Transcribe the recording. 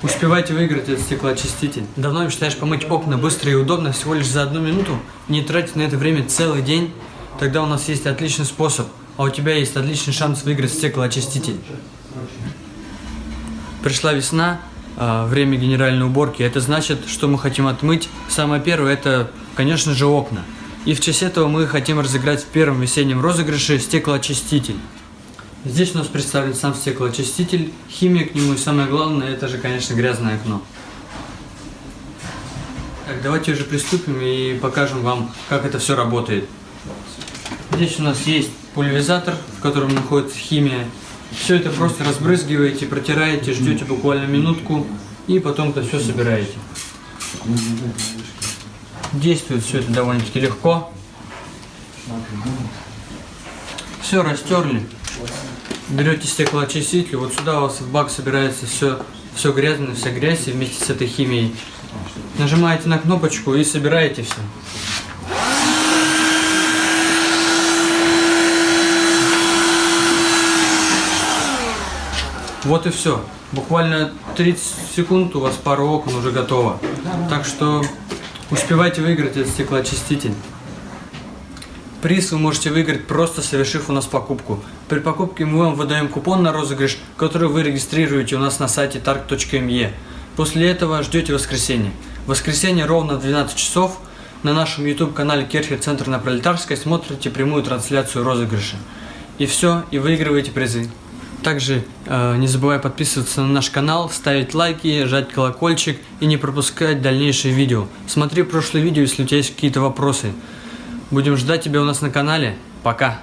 Успевайте выиграть этот стеклоочиститель. Давно мечтаешь помыть окна быстро и удобно, всего лишь за одну минуту? Не тратить на это время целый день? Тогда у нас есть отличный способ, а у тебя есть отличный шанс выиграть стеклоочиститель. Пришла весна, а, время генеральной уборки. Это значит, что мы хотим отмыть. Самое первое, это, конечно же, окна. И в честь этого мы хотим разыграть в первом весеннем розыгрыше стеклоочиститель. Здесь у нас представлен сам стеклоочиститель, химия к нему и самое главное, это же, конечно, грязное окно. Так, давайте уже приступим и покажем вам, как это все работает. Здесь у нас есть пульверизатор, в котором находится химия. Все это просто разбрызгиваете, протираете, ждете буквально минутку и потом это все собираете. Действует все это довольно-таки легко. Все растерли. Берете стеклоочиститель, вот сюда у вас в бак собирается все, все грязное, вся грязь и вместе с этой химией. Нажимаете на кнопочку и собираете все. Вот и все. Буквально 30 секунд у вас пару окон уже готово. Так что успевайте выиграть этот стеклоочиститель. Приз вы можете выиграть просто совершив у нас покупку. При покупке мы вам выдаем купон на розыгрыш, который вы регистрируете у нас на сайте targ.me. После этого ждете воскресенье. Воскресенье ровно в 12 часов на нашем YouTube канале Керхер Центр на Пролетарской смотрите прямую трансляцию розыгрыша. И все, и выигрываете призы. Также э, не забывай подписываться на наш канал, ставить лайки, жать колокольчик и не пропускать дальнейшие видео. Смотри прошлое видео, если у тебя есть какие-то вопросы. Будем ждать тебя у нас на канале. Пока!